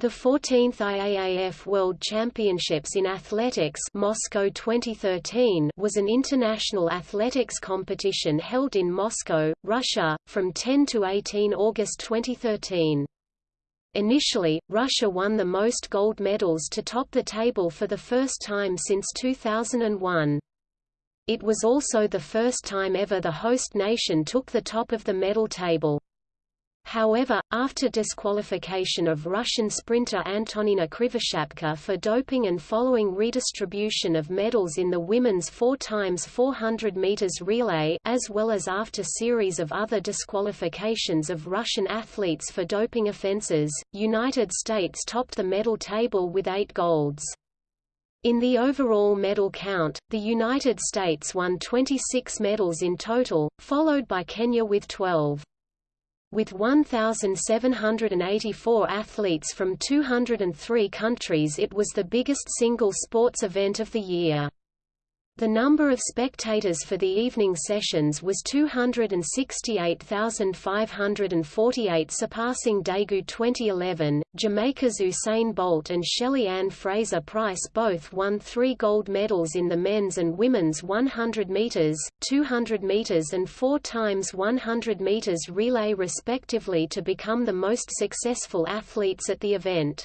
The 14th IAAF World Championships in Athletics Moscow 2013 was an international athletics competition held in Moscow, Russia, from 10 to 18 August 2013. Initially, Russia won the most gold medals to top the table for the first time since 2001. It was also the first time ever the host nation took the top of the medal table. However, after disqualification of Russian sprinter Antonina Krivoshapka for doping and following redistribution of medals in the women's 4x400 meters relay as well as after series of other disqualifications of Russian athletes for doping offenses, United States topped the medal table with eight golds. In the overall medal count, the United States won 26 medals in total, followed by Kenya with 12. With 1,784 athletes from 203 countries it was the biggest single sports event of the year. The number of spectators for the evening sessions was 268,548 surpassing Daegu 2011. Jamaica's Usain Bolt and Shelly Ann Fraser Pryce both won three gold medals in the men's and women's 100 meters, 200 meters and 4 times 100 meters relay respectively to become the most successful athletes at the event.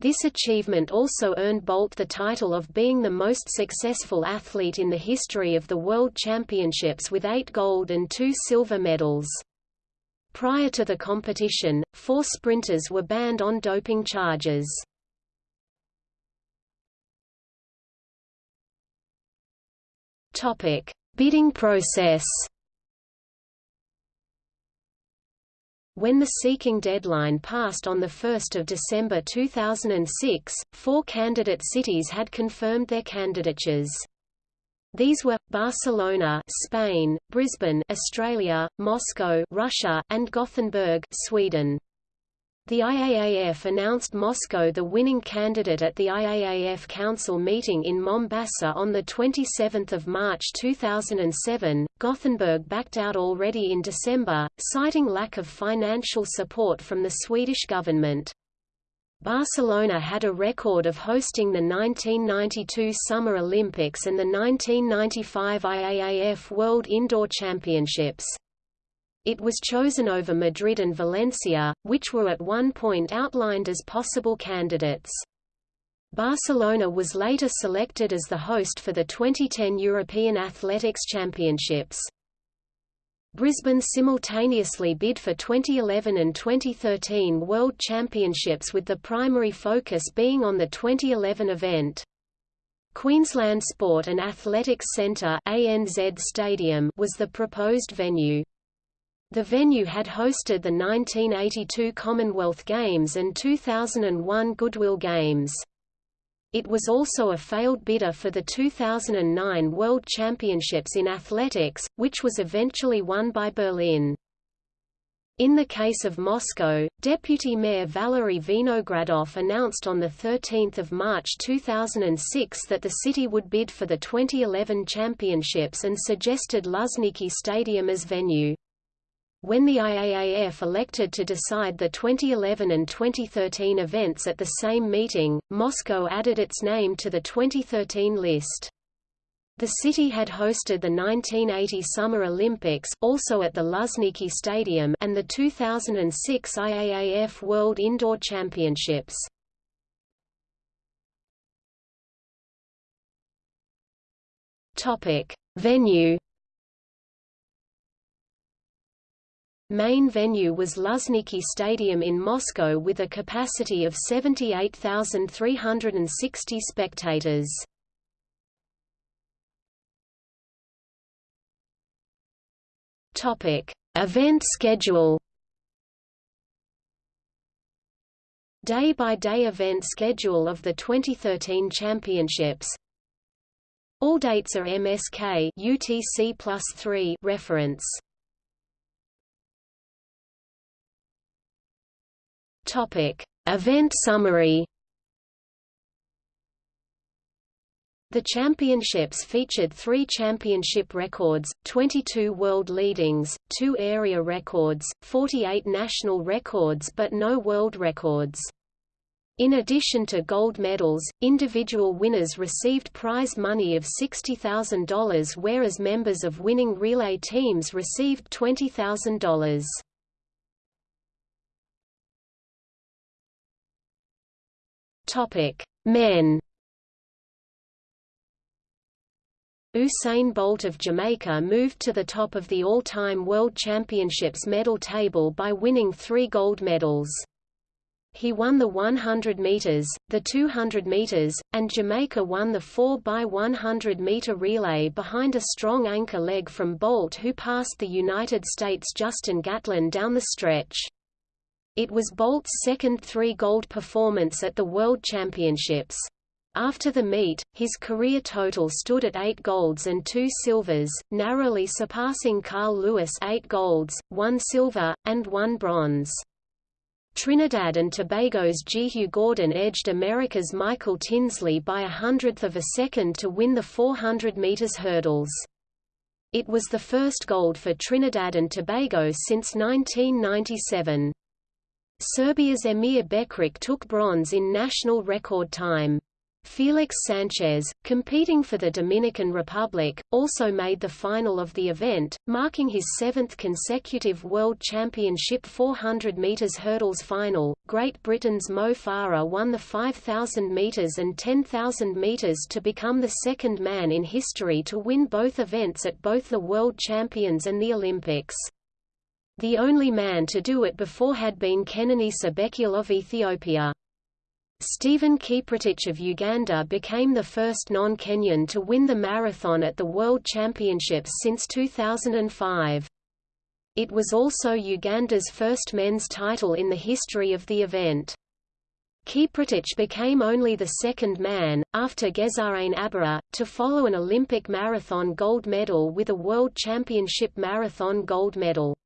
This achievement also earned Bolt the title of being the most successful athlete in the history of the World Championships with eight gold and two silver medals. Prior to the competition, four sprinters were banned on doping charges. Bidding process When the seeking deadline passed on 1 December 2006, four candidate cities had confirmed their candidatures. These were, Barcelona Spain, Brisbane Australia, Moscow Russia, and Gothenburg Sweden. The IAAF announced Moscow the winning candidate at the IAAF Council meeting in Mombasa on 27 March 2007. Gothenburg backed out already in December, citing lack of financial support from the Swedish government. Barcelona had a record of hosting the 1992 Summer Olympics and the 1995 IAAF World Indoor Championships. It was chosen over Madrid and Valencia, which were at one point outlined as possible candidates. Barcelona was later selected as the host for the 2010 European Athletics Championships. Brisbane simultaneously bid for 2011 and 2013 World Championships with the primary focus being on the 2011 event. Queensland Sport and Athletics Centre ANZ Stadium was the proposed venue. The venue had hosted the 1982 Commonwealth Games and 2001 Goodwill Games. It was also a failed bidder for the 2009 World Championships in Athletics, which was eventually won by Berlin. In the case of Moscow, Deputy Mayor Valery Vinogradov announced on 13 March 2006 that the city would bid for the 2011 championships and suggested Luzhniki Stadium as venue. When the IAAF elected to decide the 2011 and 2013 events at the same meeting, Moscow added its name to the 2013 list. The city had hosted the 1980 Summer Olympics, also at the Luzhniki Stadium and the 2006 IAAF World Indoor Championships. Topic: Venue Main venue was Luzhniki Stadium in Moscow with a capacity of 78,360 spectators. Topic: Event schedule. Day-by-day -day event schedule of the 2013 championships. All dates are MSK UTC reference. Topic: Event summary. The championships featured three championship records, 22 world leadings, two area records, 48 national records but no world records. In addition to gold medals, individual winners received prize money of $60,000 whereas members of winning relay teams received $20,000. Topic: Men. Usain Bolt of Jamaica moved to the top of the all-time World Championships medal table by winning three gold medals. He won the 100 meters, the 200 meters, and Jamaica won the 4x100 meter relay behind a strong anchor leg from Bolt who passed the United States' Justin Gatlin down the stretch. It was Bolt's second three-gold performance at the World Championships. After the meet, his career total stood at eight golds and two silvers, narrowly surpassing Carl Lewis eight golds, one silver, and one bronze. Trinidad and Tobago's Jehu Gordon edged America's Michael Tinsley by a hundredth of a second to win the 400 meters hurdles. It was the first gold for Trinidad and Tobago since 1997. Serbia's Emir Bekric took bronze in national record time. Felix Sanchez, competing for the Dominican Republic, also made the final of the event, marking his seventh consecutive World Championship 400 metres hurdles final. Great Britain's Mo Farah won the 5,000 metres and 10,000 metres to become the second man in history to win both events at both the World Champions and the Olympics. The only man to do it before had been Kenenisa Bekele of Ethiopia. Stephen Kiprotich of Uganda became the first non-Kenyan to win the marathon at the World Championships since 2005. It was also Uganda's first men's title in the history of the event. Kiprotich became only the second man, after Gezahegne Abera, to follow an Olympic marathon gold medal with a World Championship marathon gold medal.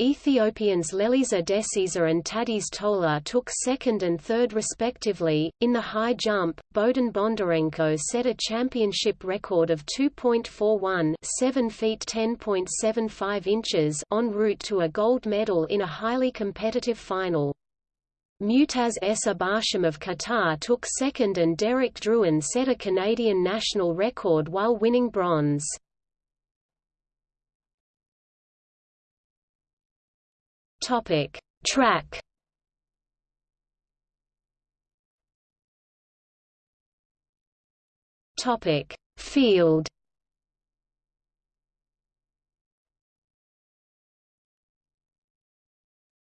Ethiopians Lelisa Desisa and Tadese Tola took second and third respectively. In the high jump, Bohdan Bondarenko set a championship record of 2.41 7 feet 10.75 inches en route to a gold medal in a highly competitive final. Mutaz Essa Barshim of Qatar took second and Derek Drouin set a Canadian national record while winning bronze. Topic: Track. Topic: Field.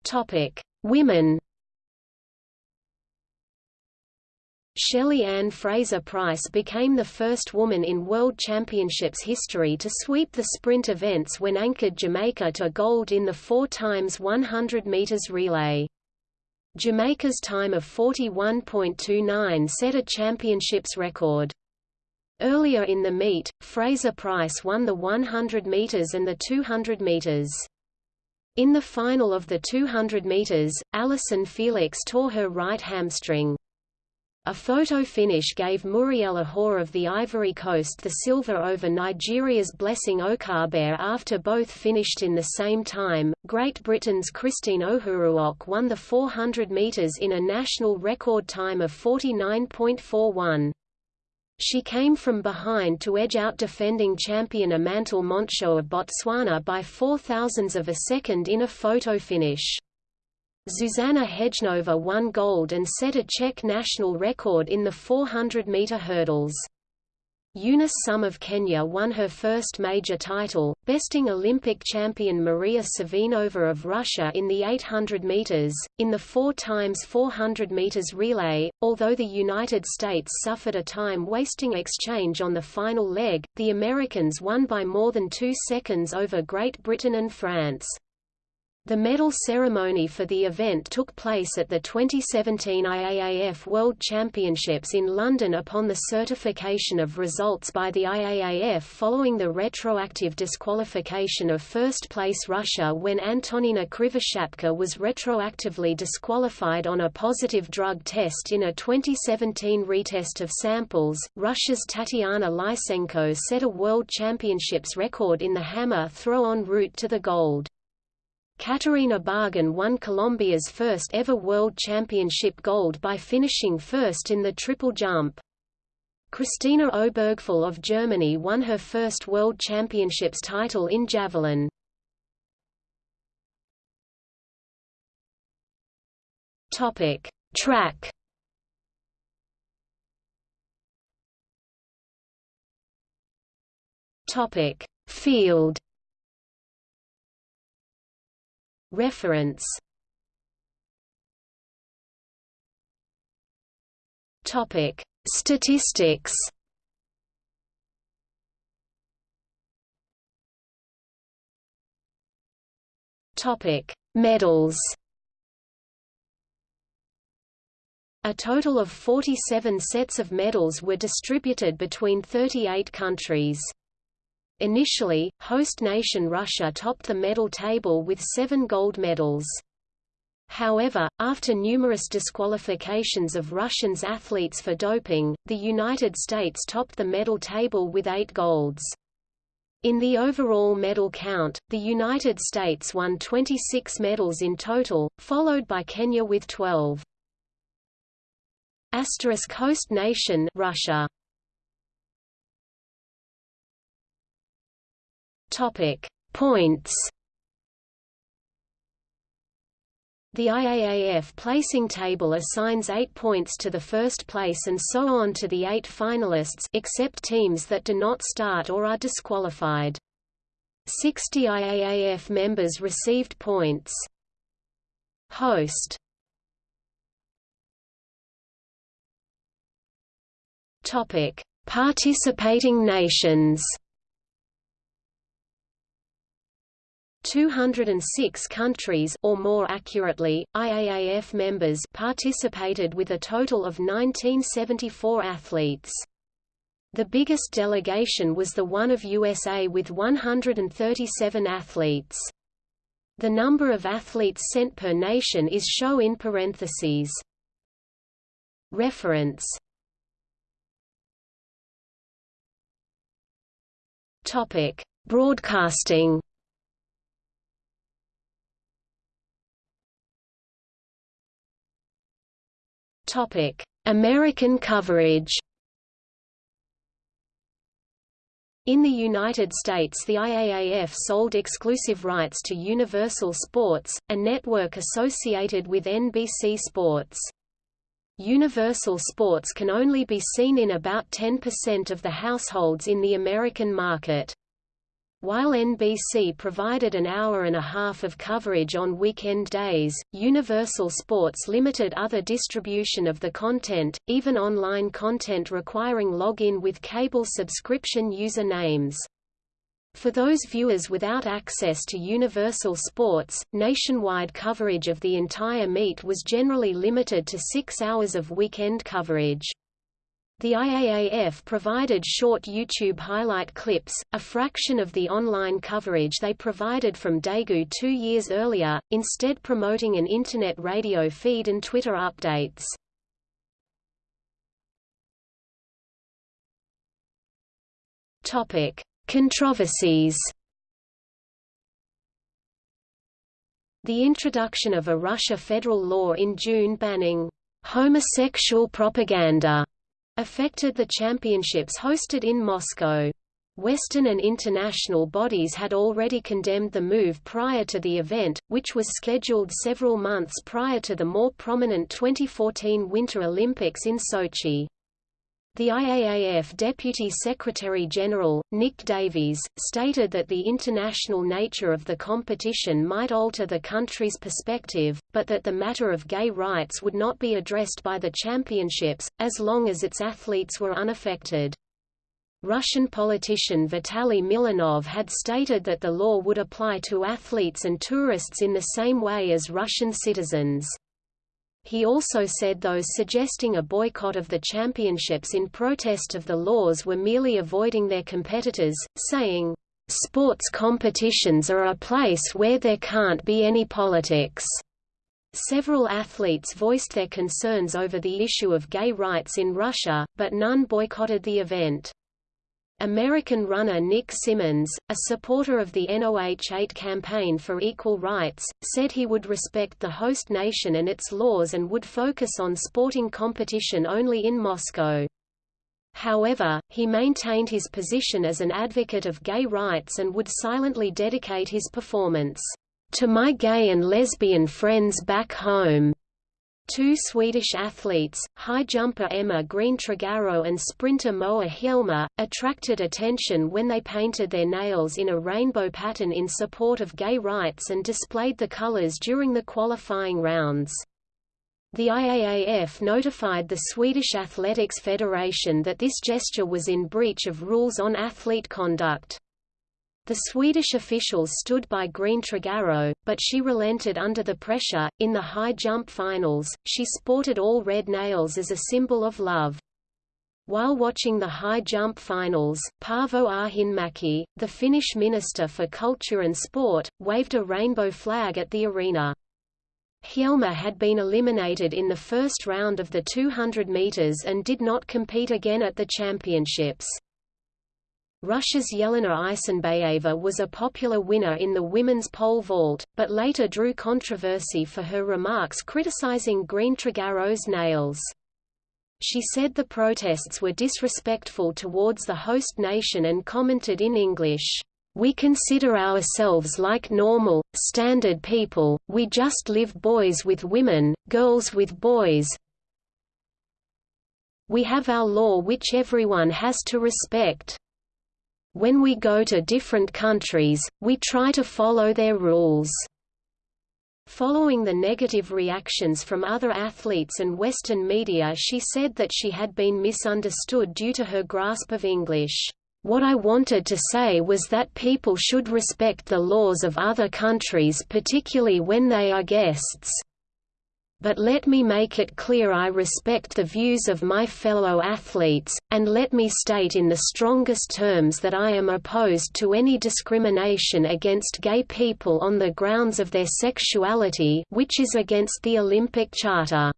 Topic: Women. Shelly Ann Fraser Pryce became the first woman in World Championships history to sweep the sprint events when anchored Jamaica to gold in the 4 times 100 meters relay. Jamaica's time of 41.29 set a championships record. Earlier in the meet, Fraser Pryce won the 100 meters and the 200 meters. In the final of the 200 meters, Allyson Felix tore her right hamstring. A photo finish gave Murielle Ahouré of the Ivory Coast the silver over Nigeria's Blessing Okagbare after both finished in the same time. Great Britain's Christine Ohuruogu won the 400 metres in a national record time of 49.41. She came from behind to edge out defending champion Amantle Montsho of Botswana by four thousandths of a second in a photo finish. Zuzana Hejnova won gold and set a Czech national record in the 400-meter hurdles. Eunice Sum of Kenya won her first major title, besting Olympic champion Maria Savinova of Russia in the 800 meters. In the 4 times 400 meters relay, although the United States suffered a time-wasting exchange on the final leg, the Americans won by more than 2 seconds over Great Britain and France. The medal ceremony for the event took place at the 2017 IAAF World Championships in London upon the certification of results by the IAAF following the retroactive disqualification of first-place Russia when Antonina Krivoshapka was retroactively disqualified on a positive drug test in a 2017 retest of samples. Russia's Tatiana Lysenko set a World Championships record in the hammer throw en route to the gold. Catarina Bargan won Colombia's first ever World Championship gold by finishing first in the triple jump. Christina Obergfell of Germany won her first World Championships title in javelin. Topic: Track. Topic: Field. Reference. Topic: Statistics. Topic: Medals. A total of 47 sets of medals were distributed between 38 countries. Initially, host nation Russia topped the medal table with seven gold medals. However, after numerous disqualifications of Russians athletes for doping, the United States topped the medal table with eight golds. In the overall medal count, the United States won 26 medals in total, followed by Kenya with 12. Asterisk host nation Russia. Topic Points The IAAF placing table assigns 8 points to the first place and so on to the 8 finalists except teams that do not start or are disqualified. 60 IAAF members received points. Host Topic: Participating nations. 206 countries or more accurately, IAAF members participated with a total of 1974 athletes. The biggest delegation was the one of USA with 137 athletes. The number of athletes sent per nation is shown in parentheses. Reference Broadcasting. American coverage. In the United States the IAAF sold exclusive rights to Universal Sports, a network associated with NBC Sports. Universal sports can only be seen in about 10% of the households in the American market. While NBC provided an hour and a half of coverage on weekend days, Universal Sports limited other distribution of the content, even online content requiring login with cable subscription user names. For those viewers without access to Universal Sports, nationwide coverage of the entire meet was generally limited to six hours of weekend coverage. The IAAF provided short YouTube highlight clips, a fraction of the online coverage they provided from Daegu two years earlier, instead promoting an Internet radio feed and Twitter updates. Topic. Controversies The introduction of a Russia federal law in June banning homosexual propaganda affected the championships hosted in Moscow. Western and international bodies had already condemned the move prior to the event, which was scheduled several months prior to the more prominent 2014 Winter Olympics in Sochi. The IAAF Deputy Secretary-General, Nick Davies, stated that the international nature of the competition might alter the country's perspective, but that the matter of gay rights would not be addressed by the championships, as long as its athletes were unaffected. Russian politician Vitaly Milonov had stated that the law would apply to athletes and tourists in the same way as Russian citizens. He also said those suggesting a boycott of the championships in protest of the laws were merely avoiding their competitors, saying, "...sports competitions are a place where there can't be any politics." Several athletes voiced their concerns over the issue of gay rights in Russia, but none boycotted the event. American runner Nick Symmonds, a supporter of the NOH-8 campaign for equal rights, said he would respect the host nation and its laws and would focus on sporting competition only in Moscow. However, he maintained his position as an advocate of gay rights and would silently dedicate his performance, "...to my gay and lesbian friends back home." Two Swedish athletes, high jumper Emma Green Tregaro and sprinter Moa Hjelmer, attracted attention when they painted their nails in a rainbow pattern in support of gay rights and displayed the colors during the qualifying rounds. The IAAF notified the Swedish Athletics Federation that this gesture was in breach of rules on athlete conduct. The Swedish officials stood by Green Tregaro, but she relented under the pressure. In the high jump finals, she sported all red nails as a symbol of love. While watching the high jump finals, Paavo Arhinmäki, the Finnish Minister for Culture and Sport, waved a rainbow flag at the arena. Hjelmer had been eliminated in the first round of the 200 meters and did not compete again at the championships. Russia's Yelena Isinbayeva was a popular winner in the women's pole vault, but later drew controversy for her remarks criticizing Green Tregaro's nails. She said the protests were disrespectful towards the host nation and commented in English, "We consider ourselves like normal, standard people, we just live boys with women, girls with boys. We have our law which everyone has to respect. When we go to different countries, we try to follow their rules." Following the negative reactions from other athletes and Western media she said that she had been misunderstood due to her grasp of English. What I wanted to say was that people should respect the laws of other countries particularly when they are guests but let me make it clear I respect the views of my fellow athletes, and let me state in the strongest terms that I am opposed to any discrimination against gay people on the grounds of their sexuality which is against the Olympic Charter.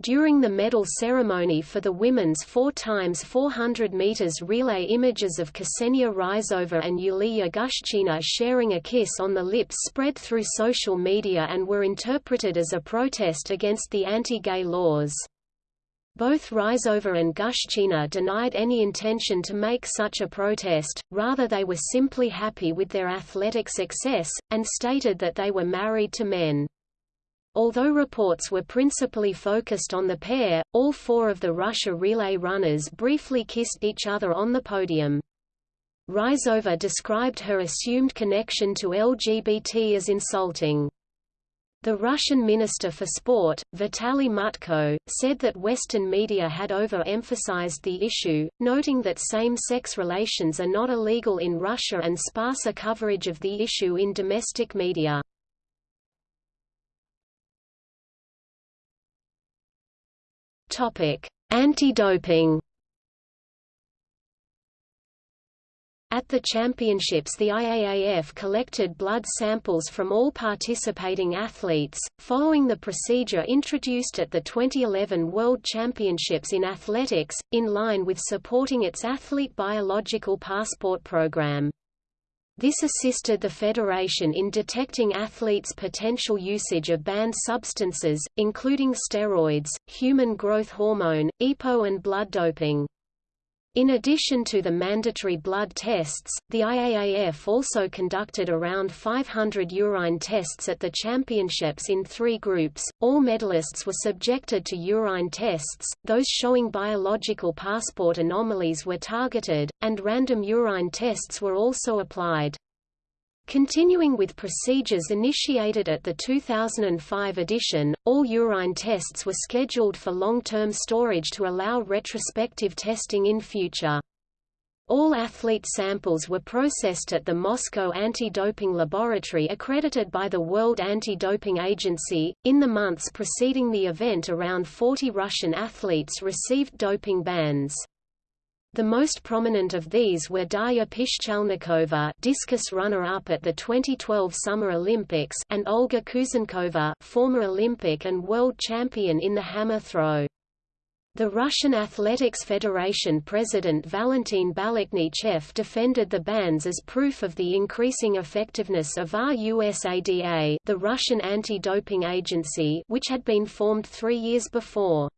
During the medal ceremony for the women's 4x400 meters relay images of Ksenia Ryzhova and Yulia Gushchina sharing a kiss on the lips spread through social media and were interpreted as a protest against the anti-gay laws. Both Ryzhova and Gushchina denied any intention to make such a protest, rather they were simply happy with their athletic success, and stated that they were married to men. Although reports were principally focused on the pair, all four of the Russia relay runners briefly kissed each other on the podium. Ryzhova described her assumed connection to LGBT as insulting. The Russian Minister for Sport, Vitaly Mutko, said that Western media had over-emphasized the issue, noting that same-sex relations are not illegal in Russia and sparser coverage of the issue in domestic media. Anti-doping At the championships the IAAF collected blood samples from all participating athletes, following the procedure introduced at the 2011 World Championships in Athletics, in line with supporting its athlete biological passport program. This assisted the federation in detecting athletes' potential usage of banned substances, including steroids, human growth hormone, EPO and blood doping. In addition to the mandatory blood tests, the IAAF also conducted around 500 urine tests at the championships in three groups. All medalists were subjected to urine tests, those showing biological passport anomalies were targeted, and random urine tests were also applied. Continuing with procedures initiated at the 2005 edition, all urine tests were scheduled for long-term storage to allow retrospective testing in future. All athlete samples were processed at the Moscow Anti-Doping Laboratory accredited by the World Anti-Doping Agency. In the months preceding the event around 40 Russian athletes received doping bans. The most prominent of these were Darya Pishchalnikova discus runner-up at the 2012 Summer Olympics and Olga Kuzenkova former Olympic and world champion in the hammer throw. The Russian Athletics Federation president Valentin Balakhnichev defended the bans as proof of the increasing effectiveness of RUSADA the Russian anti-doping agency which had been formed three years before.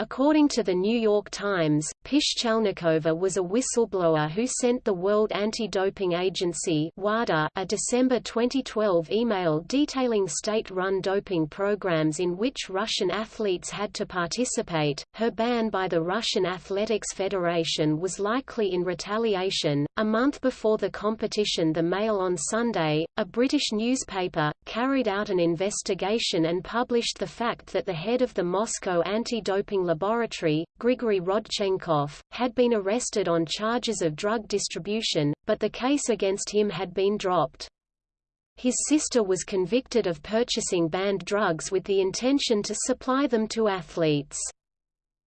According to the New York Times, Pishchalnikova was a whistleblower who sent the World Anti-Doping Agency WADA a December 2012 email detailing state-run doping programs in which Russian athletes had to participate. Her ban by the Russian Athletics Federation was likely in retaliation. A month before the competition The Mail on Sunday, a British newspaper, carried out an investigation and published the fact that the head of the Moscow anti-doping laboratory, Grigory Had been arrested on charges of drug distribution, but the case against him had been dropped. His sister was convicted of purchasing banned drugs with the intention to supply them to athletes.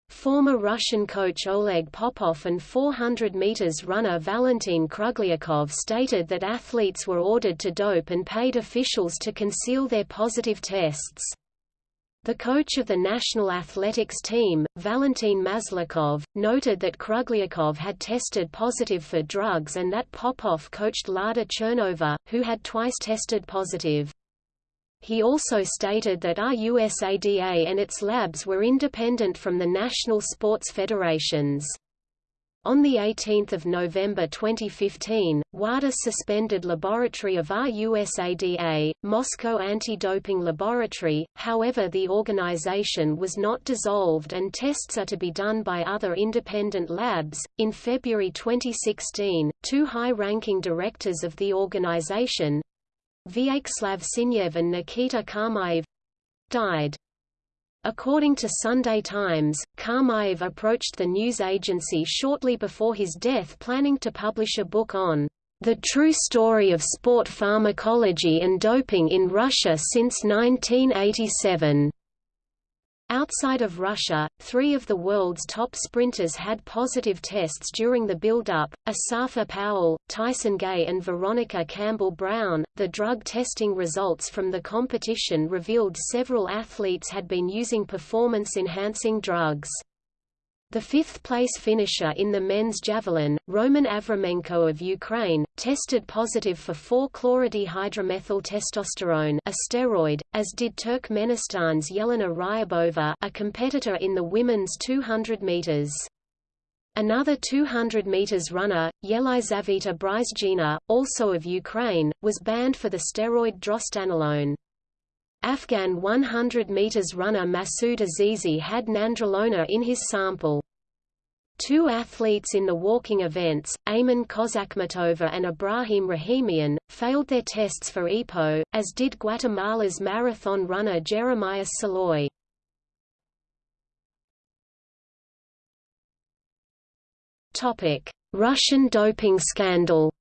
Former Russian coach Oleg Popov and 400 meters runner Valentin Krugliakov stated that athletes were ordered to dope and paid officials to conceal their positive tests. The coach of the national athletics team, Valentin Maslakov, noted that Krugliakov had tested positive for drugs and that Popov coached Lada Chernova, who had twice tested positive. He also stated that RUSADA and its labs were independent from the national sports federations. On 18 November 2015, WADA suspended laboratory of RUSADA, Moscow Anti-Doping Laboratory, however the organization was not dissolved and tests are to be done by other independent labs. In February 2016, two high-ranking directors of the organization, Vyacheslav Sinev and Nikita Kamaev, died. According to Sunday Times, Kamaev approached the news agency shortly before his death planning to publish a book on the true story of sport pharmacology and doping in Russia since 1987. Outside of Russia, three of the world's top sprinters had positive tests during the build-up, Asafa Powell, Tyson Gay and Veronica Campbell-Brown. The drug testing results from the competition revealed several athletes had been using performance-enhancing drugs. The fifth-place finisher in the men's javelin, Roman Avramenko of Ukraine, tested positive for 4-chlorodihydromethyltestosterone a steroid, as did Turkmenistan's Yelena Ryabova a competitor in the women's 200 meters. Another 200 meters runner, Yelizaveta Bryzhdzhina, also of Ukraine, was banned for the steroid drostanolone. Afghan 100 meters runner Masoud Azizi had nandrolone in his sample. Two athletes in the walking events, Ayman Kozhakhmetova and Ibrahim Rahimian, failed their tests for EPO, as did Guatemala's marathon runner Jeremiah Saloy. Russian doping scandal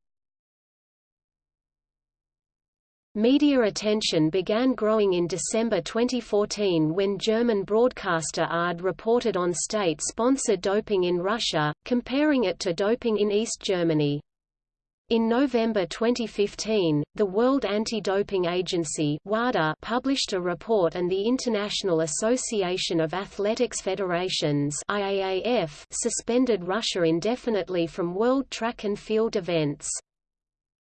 Media attention began growing in December 2014 when German broadcaster ARD reported on state-sponsored doping in Russia, comparing it to doping in East Germany. In November 2015, the World Anti-Doping Agency WADA published a report and the International Association of Athletics Federations IAAF suspended Russia indefinitely from world track and field events.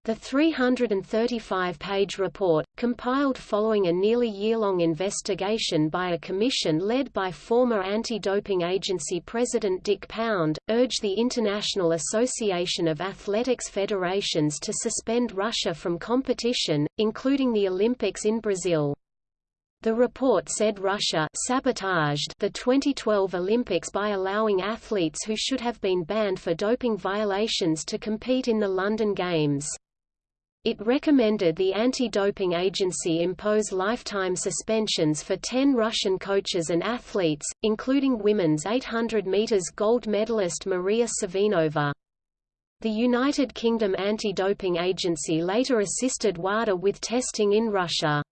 The 335-page report, compiled following a nearly year-long investigation by a commission led by former anti-doping agency President Dick Pound, urged the International Association of Athletics Federations to suspend Russia from competition, including the Olympics in Brazil. The report said Russia sabotaged the 2012 Olympics by allowing athletes who should have been banned for doping violations to compete in the London Games. It recommended the anti-doping agency impose lifetime suspensions for 10 Russian coaches and athletes, including women's 800 meters gold medalist Maria Savinova. The United Kingdom Anti-Doping Agency later assisted WADA with testing in Russia.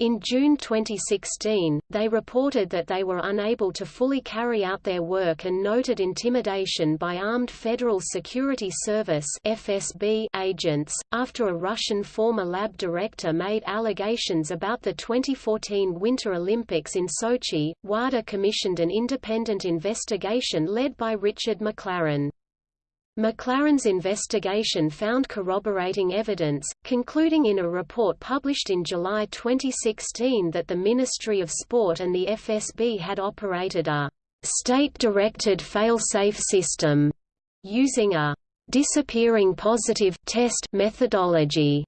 In June 2016, they reported that they were unable to fully carry out their work and noted intimidation by armed Federal Security Service (FSB) agents after a Russian former lab director made allegations about the 2014 Winter Olympics in Sochi. WADA commissioned an independent investigation led by Richard McLaren. McLaren's investigation found corroborating evidence, concluding in a report published in July 2016 that the Ministry of Sport and the FSB had operated a state-directed fail-safe system using a disappearing positive test methodology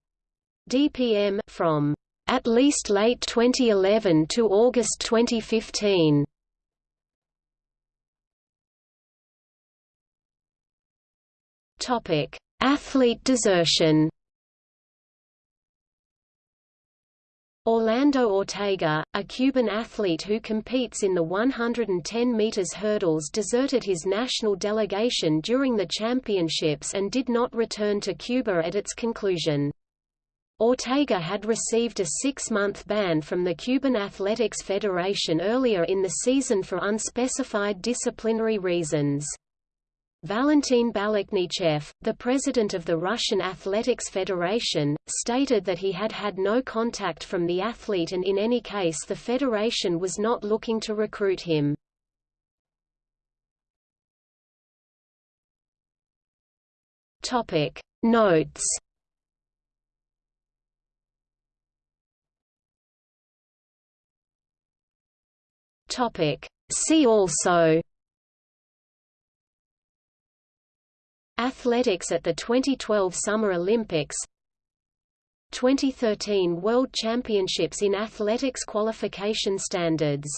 DPM from at least late 2011 to August 2015. Topic: Athlete desertion. Orlando Ortega, a Cuban athlete who competes in the 110 meters hurdles deserted his national delegation during the championships and did not return to Cuba at its conclusion. Ortega had received a six-month ban from the Cuban Athletics Federation earlier in the season for unspecified disciplinary reasons. Valentin Balakhnichev, the president of the Russian Athletics Federation, stated that he had had no contact from the athlete and in any case the federation was not looking to recruit him. Topic Notes Topic See also Athletics at the 2012 Summer Olympics 2013 World Championships in Athletics qualification standards